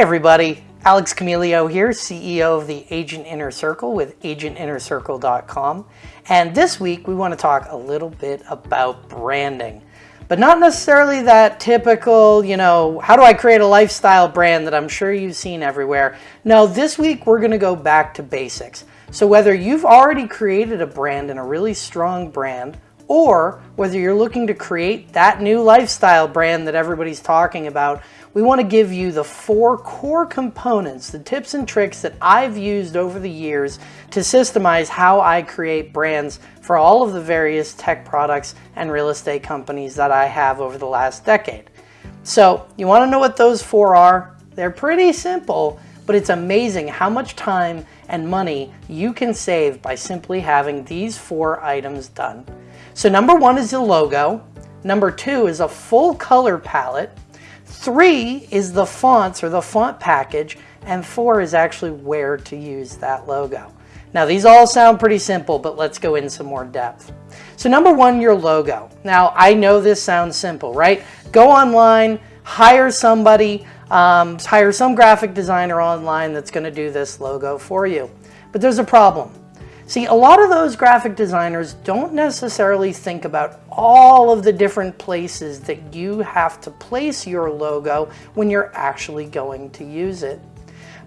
everybody, Alex Camilio here, CEO of the Agent Inner Circle with agentinnercircle.com. And this week we want to talk a little bit about branding, but not necessarily that typical, you know, how do I create a lifestyle brand that I'm sure you've seen everywhere. No, this week we're going to go back to basics. So whether you've already created a brand and a really strong brand, or whether you're looking to create that new lifestyle brand that everybody's talking about, we want to give you the four core components, the tips and tricks that I've used over the years to systemize how I create brands for all of the various tech products and real estate companies that I have over the last decade. So you want to know what those four are? They're pretty simple, but it's amazing how much time and money you can save by simply having these four items done. So number one is the logo. Number two is a full color palette. Three is the fonts or the font package. And four is actually where to use that logo. Now these all sound pretty simple, but let's go in some more depth. So number one, your logo. Now I know this sounds simple, right? Go online, hire somebody, um, hire some graphic designer online that's gonna do this logo for you. But there's a problem. See, a lot of those graphic designers don't necessarily think about all of the different places that you have to place your logo when you're actually going to use it.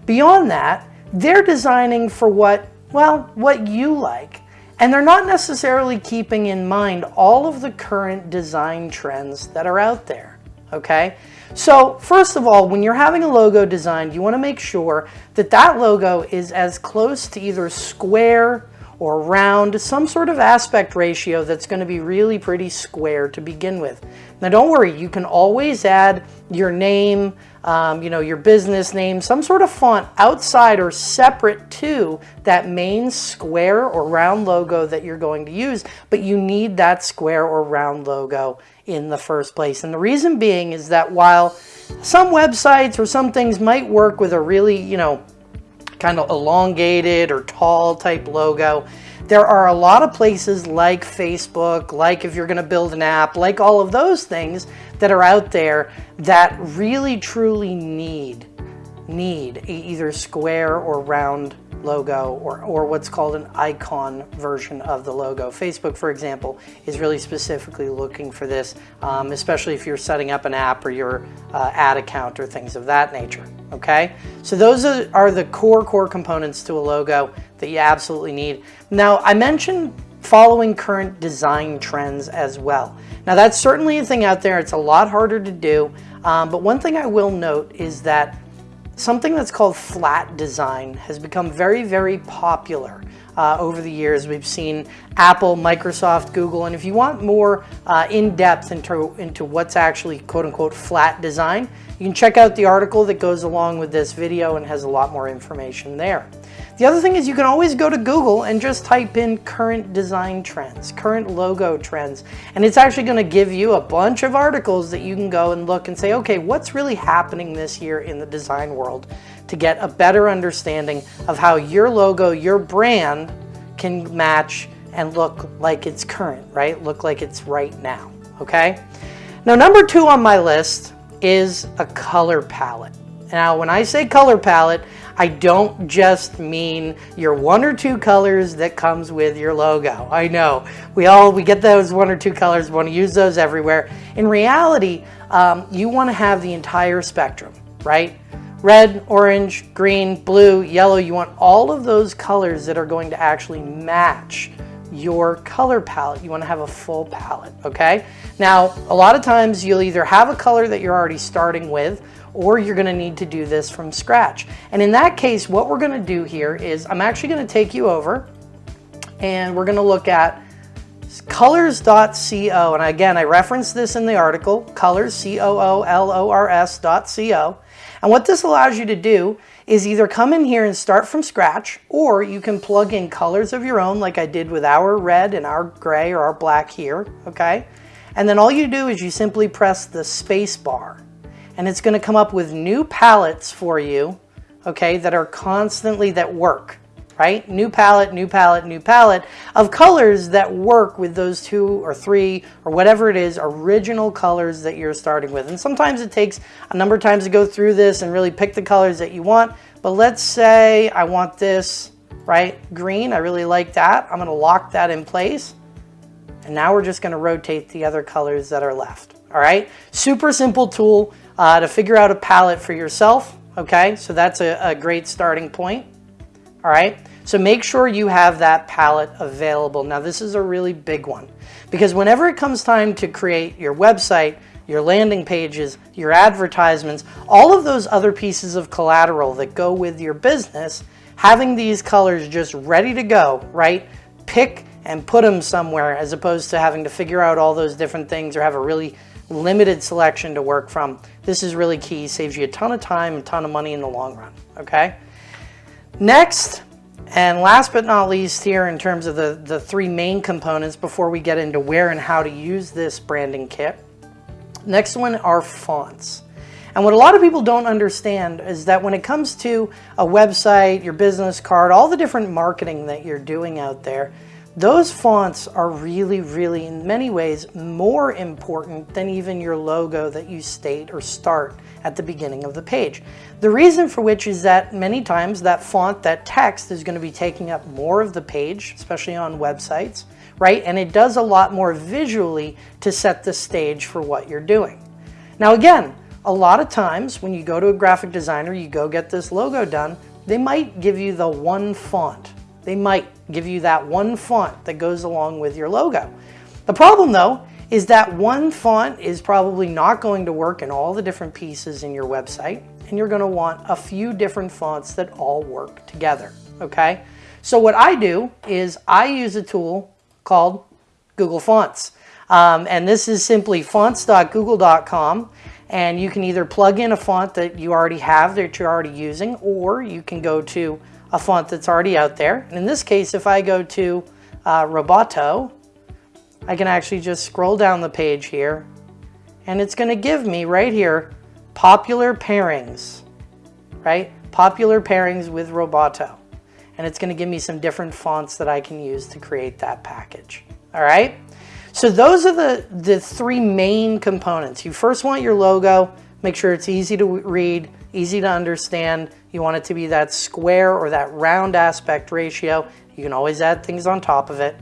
Beyond that, they're designing for what, well, what you like. And they're not necessarily keeping in mind all of the current design trends that are out there, okay? So first of all, when you're having a logo designed, you wanna make sure that that logo is as close to either square or round, some sort of aspect ratio that's going to be really pretty square to begin with. Now don't worry, you can always add your name, um, you know, your business name, some sort of font outside or separate to that main square or round logo that you're going to use, but you need that square or round logo in the first place. And the reason being is that while some websites or some things might work with a really, you know, kind of elongated or tall type logo. There are a lot of places like Facebook, like if you're going to build an app, like all of those things that are out there that really truly need need either square or round logo or, or what's called an icon version of the logo. Facebook, for example, is really specifically looking for this, um, especially if you're setting up an app or your uh, ad account or things of that nature, okay? So those are, the core, core components to a logo that you absolutely need. Now, I mentioned following current design trends as well. Now that's certainly a thing out there. It's a lot harder to do. Um, but one thing I will note is that Something that's called flat design has become very, very popular uh, over the years. We've seen Apple, Microsoft, Google, and if you want more uh, in-depth into, into what's actually quote-unquote flat design, you can check out the article that goes along with this video and has a lot more information there. The other thing is you can always go to Google and just type in current design trends, current logo trends, and it's actually going to give you a bunch of articles that you can go and look and say, okay, what's really happening this year in the design world to get a better understanding of how your logo, your brand can match and look like it's current, right? Look like it's right now, okay? Now, number two on my list is a color palette. Now, when I say color palette, I don't just mean your one or two colors that comes with your logo. I know we all we get those one or two colors, want to use those everywhere. In reality, um, you want to have the entire spectrum, right? Red, orange, green, blue, yellow. You want all of those colors that are going to actually match your color palette. You want to have a full palette, okay? Now, a lot of times you'll either have a color that you're already starting with or you're going to need to do this from scratch. And in that case, what we're going to do here is I'm actually going to take you over and we're going to look at coolors.co. And again, I referenced this in the article, Coolors, C-O-O-L-O-R-S dot. And what this allows you to do is either come in here and start from scratch, or you can plug in colors of your own like I did with our red and our gray or our black here, okay? And then all you do is you simply press the space bar and it's going to come up with new palettes for you, okay, that are constantly, that work, right? New palette, new palette, new palette of colors that work with those two or three or whatever it is, original colors that you're starting with. And sometimes it takes a number of times to go through this and really pick the colors that you want. But let's say I want this, right? Green, I really like that. I'm gonna lock that in place. And now we're just gonna rotate the other colors that are left, all right? Super simple tool uh, to figure out a palette for yourself, okay? So that's a, a great starting point all right? So make sure you have that palette available. Now this is a really big one because whenever it comes time to create your website, your landing pages, your advertisements, all of those other pieces of collateral that go with your business, having these colors just ready to go, right? Pick and put them somewhere as opposed to having to figure out all those different things or have a really limited selection to work from. This is really key, saves you a ton of time, a ton of money in the long run, okay? Next, and last but not least here in terms of the, the three main components before we get into where and how to use this branding kit. Next one are fonts. And what a lot of people don't understand is that when it comes to a website, your business card, all the different marketing that you're doing out there, those fonts are really, really, in many ways, more important than even your logo that you state or start at the beginning of the page. The reason for which is that many times that font, that text is going to be taking up more of the page, especially on websites, right? And it does a lot more visually to set the stage for what you're doing. Now again, a lot of times when you go to a graphic designer, you go get this logo done, they might give you the one font they might give you that one font that goes along with your logo. The problem though is that one font is probably not going to work in all the different pieces in your website and you're going to want a few different fonts that all work together, okay? So what I do is I use a tool called Google Fonts. Um, and this is simply fonts.google.com and you can either plug in a font that you already have that you're already using or you can go to a font that's already out there. And in this case, if I go to uh, Roboto, I can actually just scroll down the page here and it's going to give me right here popular pairings, right? Popular pairings with Roboto. And it's going to give me some different fonts that I can use to create that package. All right. So those are the, the three main components. You first want your logo, make sure it's easy to read, easy to understand. You want it to be that square or that round aspect ratio. You can always add things on top of it.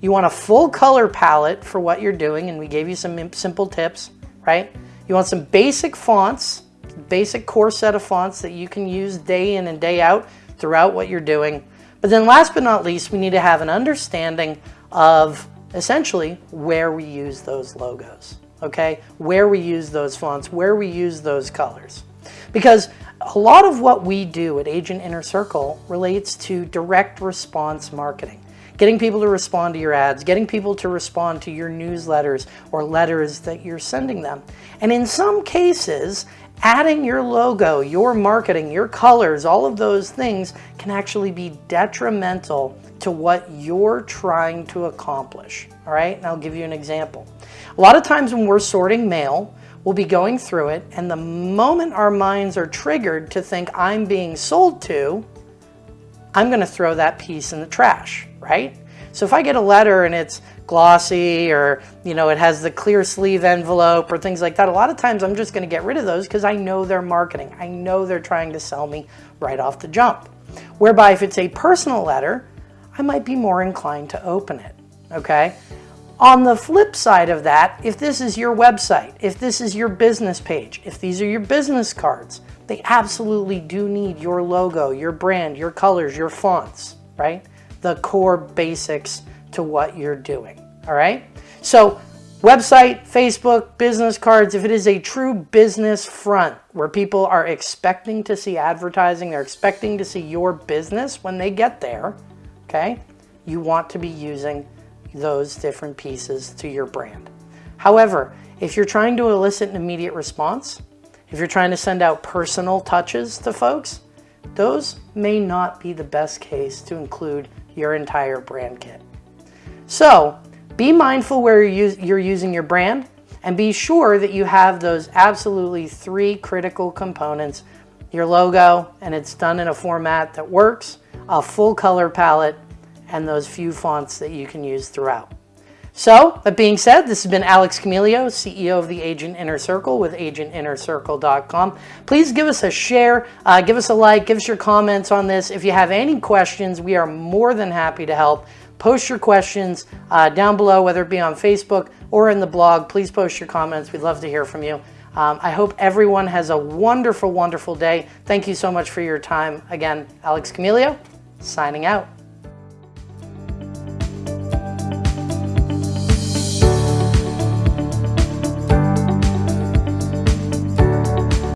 You want a full color palette for what you're doing, and we gave you some simple tips, right? You want some basic fonts, basic core set of fonts that you can use day in and day out throughout what you're doing. But then last but not least, we need to have an understanding of essentially where we use those logos, okay? Where we use those fonts, where we use those colors. Because a lot of what we do at Agent Inner Circle relates to direct response marketing. Getting people to respond to your ads, getting people to respond to your newsletters or letters that you're sending them. And in some cases, adding your logo, your marketing, your colors, all of those things can actually be detrimental to what you're trying to accomplish. All right, and I'll give you an example. A lot of times when we're sorting mail, we'll be going through it, and the moment our minds are triggered to think I'm being sold to, I'm going to throw that piece in the trash, right? So if I get a letter and it's glossy or, you know, it has the clear sleeve envelope or things like that, a lot of times I'm just going to get rid of those because I know they're marketing. I know they're trying to sell me right off the jump. Whereby if it's a personal letter, I might be more inclined to open it, okay? On the flip side of that, if this is your website, if this is your business page, if these are your business cards, they absolutely do need your logo, your brand, your colors, your fonts, right? The core basics to what you're doing, all right? So website, Facebook, business cards, if it is a true business front where people are expecting to see advertising, they're expecting to see your business when they get there, okay? You want to be using those different pieces to your brand. However, if you're trying to elicit an immediate response, if you're trying to send out personal touches to folks, those may not be the best case to include your entire brand kit. So be mindful where you're using your brand and be sure that you have those absolutely three critical components, your logo, and it's done in a format that works, a full color palette, and those few fonts that you can use throughout. So, that being said, this has been Alex Camilio, CEO of the Agent Inner Circle with agentinnercircle.com. Please give us a share, uh, give us a like, give us your comments on this. If you have any questions, we are more than happy to help. Post your questions uh, down below, whether it be on Facebook or in the blog. Please post your comments. We'd love to hear from you. Um, I hope everyone has a wonderful, wonderful day. Thank you so much for your time. Again, Alex Camilio, signing out.